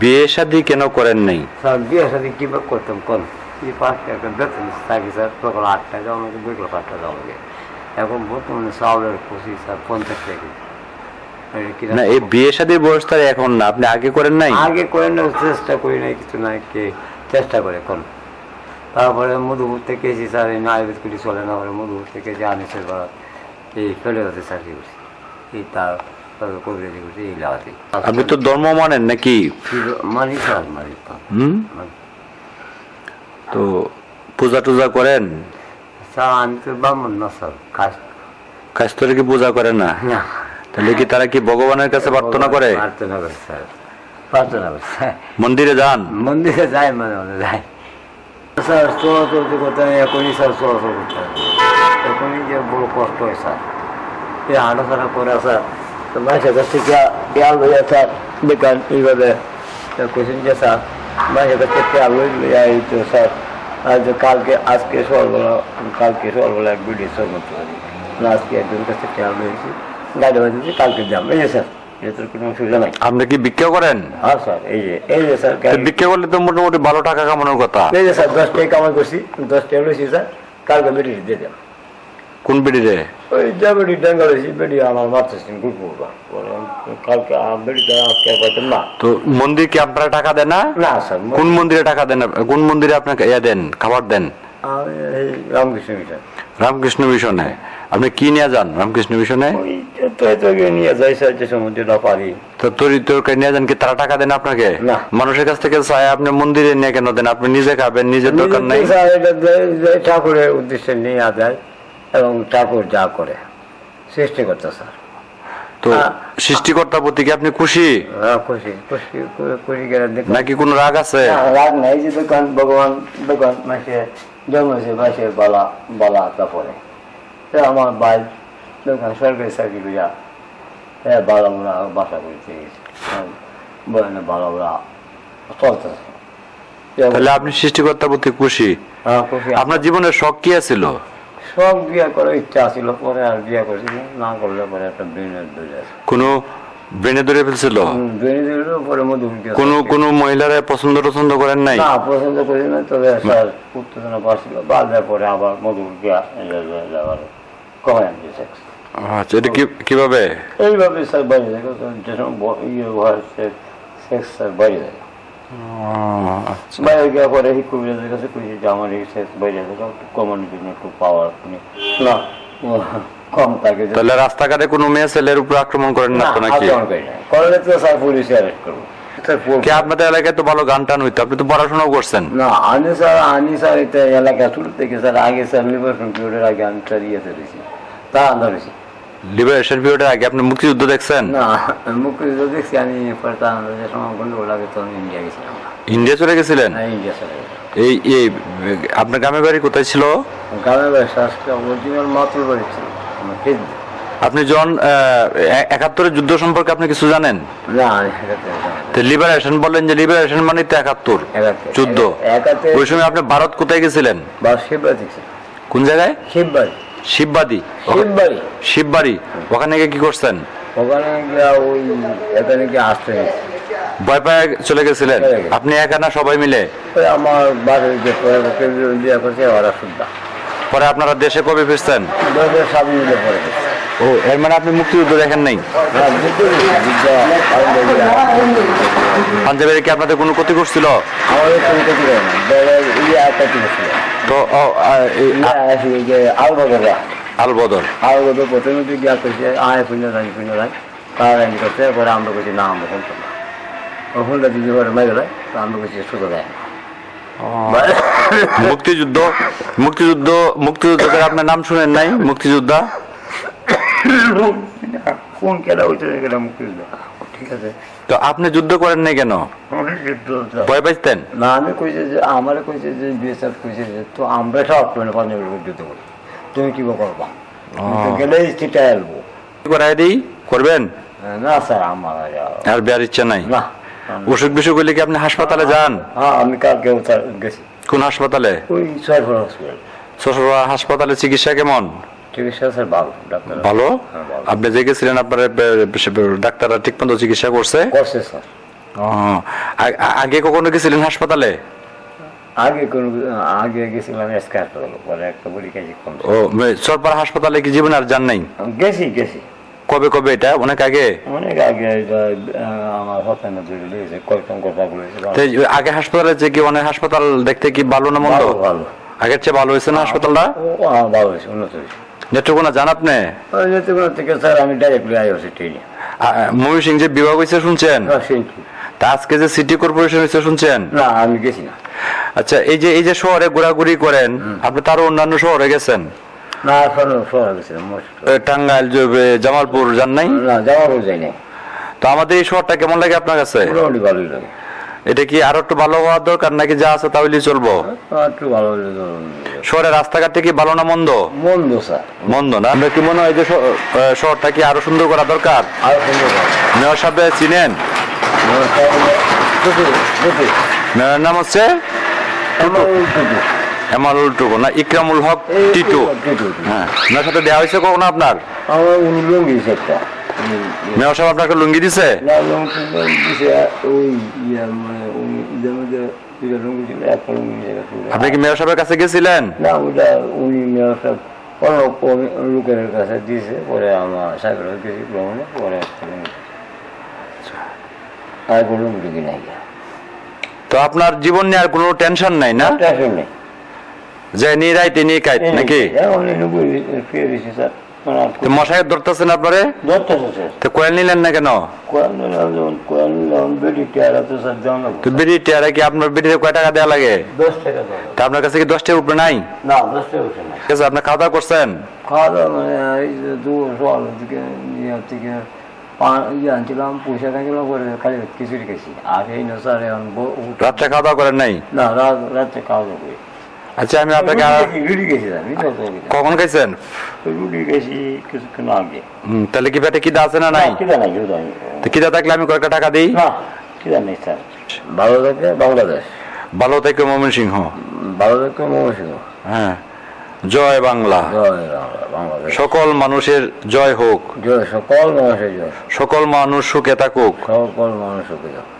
বিয়ে শাদী কেন করেন নাই? স্যার বিয়ে শাদি কীভাবে করতাম কোন? এই পাঁচ টাকা বেতন থাকি স্যার সকাল আট টাকা লাগে বিকেল পাঁচ টাকা লাগে এখন বর্তমানে চাউলের পঁচিশ স্যার পঞ্চাশ টাকা। না এই বিয়ে শাদীর বয়স তার এখন না। আপনি আগে করেন নাই? আগে করে না চেষ্টা করি নাই কিছু নাই কে চেষ্টা করে কোন। তারপরে মধুপুর থেকে এসেছি স্যার এই আয়ুর্বেদ কুটি চলে না পরে মধুপুর থেকে যে আনিসের বাড়া এই ফেলে হতে চাকরি করছি এই তার কবিরাজি করছি এই লাগাতে। আপনি তো ধর্ম মানেন নাকি? মানি মানি হুম? তো পূজা টুজা করেন? স্যার আমি তো ব্রাহ্মণ না স্যার কি পূজা করে না? তাহলে কি তারা কি ভগবানের কাছে প্রার্থনা করে? প্রার্থনা করে স্যার। প্রার্থনা করে মন্দিরে যান। মন্দিরে যায় মানে মানে যায় স্যার করতে এখনই স্যার চলাচল করতে এখনই যে বড় কষ্ট হয় স্যার। এই হাঁটাছাড়া করে স্যার তো মানুষের কাছ থেকে পেয়াল লইয়া স্যার বেকার এইভাবে কোশ্চেন যে স্যার মানুষের কাছ থেকে পেয়াল লই লইয়া এই তো স্যার আজ কালকে আজকে সকালবেলা কালকে সকালবেলা এক ভিডিও সব করতে পারি না আজকে একজন কাছে পেয়াল লইছি গাড়ি বাজিয়েছি কালকে যাম এই যে স্যার এটার কোনো অসুবিধা নাই আপনি কি ভিক্ষা করেন হ্যাঁ স্যার এই যে এই যে স্যার তো গাড়ি- ভিক্ষা করলে তো মোটামুটি ভালো টাকা কামানোর কথা এই যে স্যার দশ টাকা কামাই করছি দশ টাকা লইছি স্যার কালকে বেটি দিয়ে দেন কোন বিড়িরে ওই যা বেটি ডেঙ্গা লইছি বেটি আমার মারতেছেন গুড করবা কালকে বেটিটা আজকে পাইতাম না। তো মন্দির কি আপনারা টাকা দেন না? না স্যার কোন মন্দিরে টাকা দেন? কোন মন্দিরে আপনাকে ইয়া দেন খাবার দেন? রামকৃষ্ণ মিশন। রামকৃষ্ণ মিশনে। আপনি কি নিয়ে যান রামকৃষ্ণ মিশনে? নিয়ে যাই সমুদ্রে না পারি। তো তরি তরকারি নিয়ে যান কি তারা টাকা দেন আপনাকে? না। মানুষের কাছ থেকে চায় আপনি মন্দিরে নিয়ে কেন দেন? আপনি নিজে খাবেন নিজের দরকার নাই? ঠাকুরের উদ্দেশ্যে নিয়ে যায় এবং ঠাকুর যা করে। সৃষ্টি করতে স্যার। তো। সৃষ্টিকর্তার প্রতি কি আপনি খুশি? হ্যাঁ, খুশি। খুশি খুশি নাকি কোনো রাগ আছে? রাগ নাই যে দোকান ভগবান দোকান মাসে জন্মেছে মাসে বালা বালা তারপরে। আমার ভাই দোকান সরকারি চাকরি করিয়া হ্যাঁ বালা বুড়া বাসা করতে গেছে। বালা বুড়া চলতেছে। তাহলে আপনি সৃষ্টিকর্তার প্রতি খুশি? হ্যাঁ, খুশি। আপনার জীবনের শখ কি ছিল সব বিয়ে করার ইচ্ছা ছিল পরে আর বিয়ে করছি না করলে পরে একটা আছে। কোনো ব্রেনে ধরে ফেলছিল? কোনো কোনো মহিলারা পছন্দ টছন্দ করেন নাই? না পছন্দ করি না তবে স্যার উত্তেজনা পাচ্ছিল বাজার পরে আবার মধুমুখী যাওয়ার কমে আনছে সেক্স আচ্ছা এটা কীভাবে? এইভাবে স্যার বাড়ি যায় যে সময় সেক্স স্যার বাইরে গিয়ে পরে কবিরাজের কাছে কইছে যে আমার এই সেক্স বাইরে একটু কমানোর জন্য একটু পাওয়ার না কম থাকে তাহলে রাস্তাঘাটে কোনো মেয়ে ছেলের উপর আক্রমণ করেন না তো নাকি? আক্রমণ করি না। করলে তো স্যার পুলিশে অ্যারেস্ট করব। স্যার, আপনাদের এলাকায় তো ভালো গান টান হইতো? আপনি তো পড়াশোনাও করছেন। না আমি স্যার আমি স্যার এটা এলাকা শুরু থেকে স্যার আগে স্যার পিরিয়ডের আগে আমি স্যার ইয়েতে রয়েছি তা আন্দা রয়েছি লিবারেশন পিরিয়ডের আগে আপনি মুক্তিযুদ্ধ দেখছেন? না মুক্তিযুদ্ধ দেখছি আমি যে সময় গন্ডগোল লাগে তো আমি ইন্ডিয়া গেছিলাম। ইন্ডিয়া চলে গেছিলেন? না ইন্ডিয়া চলে গেছিলাম এই এই আপনার গ্রামের বাড়ি কোথায় ছিল? গ্রামের বাড়ি অরিজিনাল মাতুল বাড়ি ছিল আপনি এ- একাত্তরের যুদ্ধ সম্পর্কে আপনি কিছু জানেন? না তো লিবারেশন বললেন যে লিবারেশন মানে তো একাত্তর একাতে যুদ্ধ। ওই সময় আপনি ভারত কোথায় গেছিলেন? কোন জায়গায়? শিববাড়ি শিববাদী। শিববাড়ি শিববাড়ি ওখানে গিয়ে কি করছেন? ওখানে গিয়া ওই এখানে গিয়ে আসতে ভয় পায় চলে গেছিলেন? আপনি একা না সবাই মিলে? ওই আমার বাড়ির যে পরে ওরা শুদ্ধা। পরে আপনারা দেশে কবে ফিরছেন? দেশে সাত মিলে পরে ও এর মানে আপনি মুক্তিযুদ্ধ দেখেন নাই। পাঞ্জাবের কি আপনাদের কোনো ক্ষতি করছিল? তো আলবদরা আলবদর প্রথমে তুই গিয়া করছে আয় পুণ্য রাই পুণ্য রাই তার আইনি করছে পরে আমরা করছি না আমরা শুনতাম না ও শুনলে দিদি পরে মেরে দেয় তো আমরা করছি সুতো দেয় মুক্তিযুদ্ধ মুক্তিযুদ্ধ মুক্তিযুদ্ধের আপনার নাম শুনেন নাই? মুক্তিযোদ্ধা? কোন খেলা হইতে গেলে মুক্তিযুদ্ধ? ঠিক আছে। তো আপনি যুদ্ধ করেন নাই কেন। ভয় পাইতেন না আমি কইছে যে আমার কইছে যে বিএসএফ কইছে যে তো আমরা সব মানে পাঞ্জাবের যুদ্ধ করি। তুমি কি করবা? গেলে চিটা এলবো করাই দিই? করবেন? না স্যার আমার আর বিয়ার ইচ্ছা নাই? না। অসুখ বিসুখ হইলে কি আপনি হাসপাতালে যান? হ্যাঁ আমি কালকে গেছি। কোন হাসপাতালে? ওই সরফর হসপিটাল। শ্বশুরা হাসপাতালে চিকিৎসা কেমন? চিকিৎসা স্যার ভালো ডাক্তার। ভালো? হ্যাঁ, আপনি যে গেছিলেন আপনার ডাক্তাররা ঠিক মতো চিকিৎসা করছে? স্যার। আগে কখনো গেছিলেন হাসপাতালে? আগে কোনো আগে গেছিলাম এসকে হাসপাতালে পরে একটা বড়ি কাজে কম ও হাসপাতালে কি জীবন আর যান নাই? গেছি গেছি। কবে কবে এটা? অনেক আগে? অনেক আগে আমার হতায় না ধরে লিয়েছে কয়েকজন কথা বলেছিল আগে হাসপাতালে যে কি অনেক হাসপাতাল দেখতে কি ভালো না মন্দ? ভালো ভালো। আগের চেয়ে ভালো হয়েছে না হাসপাতালটা? ভালো হয়েছে উন্নত হয়েছে। নেত্রকোনা জান আপনি? নেত্রকোনা থেকে স্যার আমি ডাইরেক্টলি ট্রেনে। ময়ূর সিং যে বিভাগ হয়েছে শুনছেন? হ্যাঁ? তা। আজকে যে সিটি কর্পোরেশন হয়েছে শুনছেন? না আমি গেছি না। আচ্ছা এই যে এই যে শহরে ঘোরাঘুরি করেন আপনি তারও অন্যান্য শহরে গেছেন? না শহরে গেছিলাম টাঙ্গাইল জামালপুর যান নাই? না যাওয়ার যাই নাই। তো আমাদের এই শহরটা কেমন লাগে আপনার কাছে? মোটামুটি ভালোই লাগে। এটা কি আরও একটু ভালো হওয়ার দরকার নাকি যা আছে তাহলেই চলবো? একটু ভালো শহরের রাস্তাঘাটে কি ভালো না মন্দ? মন্দ স্যার। মন্দ না? আপনার কি মনে হয় যে শহরটা কি আরও সুন্দর করা দরকার? আর সুন্দর লাগে। মেয়র সাহেব চিনেন। মেয়রের নাম হচ্ছে? এমালুল টুকু না? ইকরামুল হক টিটু। হ্যাঁ। মেয়র সাথে দেওয়া হয়েছে কখনো আপনার? মেয়র সাহেব আপনাকে লুঙ্গি দিছে? না লুঙ্গি দিছে ওই ইয়া মানে ছিল একটা আপনি কি মেয়র সাহেবের কাছে গেছিলেন না ওটা উনি মেয়র সাহেব অন্য লোকের কাছে দিয়েছে পরে আমার সাইকেল গেছি ভ্রমণে পরে আর কোনো কিনা গিয়া তো আপনার জীবন নিয়ে আর কোনো টেনশন নাই না টেনশন নেই যে নিয়ে রাইতে নিয়ে কাইত নাকি উনি ফিরে দিছে স্যার মানে মশাই ধরতেছেন আপনারে? তো কোয়েল নিলেন না কেন? বিড়ি টিয়ারে কি আপনার বিড়িতে কয় টাকা দেওয়া লাগে? টাকা তা আপনার কাছে কি দশ টাকার উপরে নাই। ঠিক আছে আপনি খাওয়া দাওয়া করছেন? খাওয়া দাওয়া মানে এই দু সকাল থেকে ইয়ে থেকে ইয়ে আনছিলাম পয়সা খাইছিলাম করে খালি খিচুড়ি খেয়েছি আর এই না স্যার রাত্রে খাওয়া দাওয়া করেন নাই? না রাত রাত্রে খাওয়া দাওয়া করি। আচ্ছা আমি আপনাকে রুটি আমি। কখন খাইছেন রুটি খেয়েছি কিছুক্ষণ আগে। হুম, তাহলে কি পেটে কিদা আছে না নাই? কিনা নাই কিনা নাই। তো কিদা থাকলে আমি কয়েকটা টাকা দিই। না কিনা নেই স্যার। ভালো থাকে বাংলাদেশ। ভালো থেকে মমিন সিংহ। ভালো থাকে মমসিংহ হ্যাঁ। জয় বাংলা। জয় বাংলা বাংলাদেশ। সকল মানুষের জয় হোক। জয় সকল মানুষের জয়। সকল মানুষ সুখে থাকুক। সকল মানুষকে জয়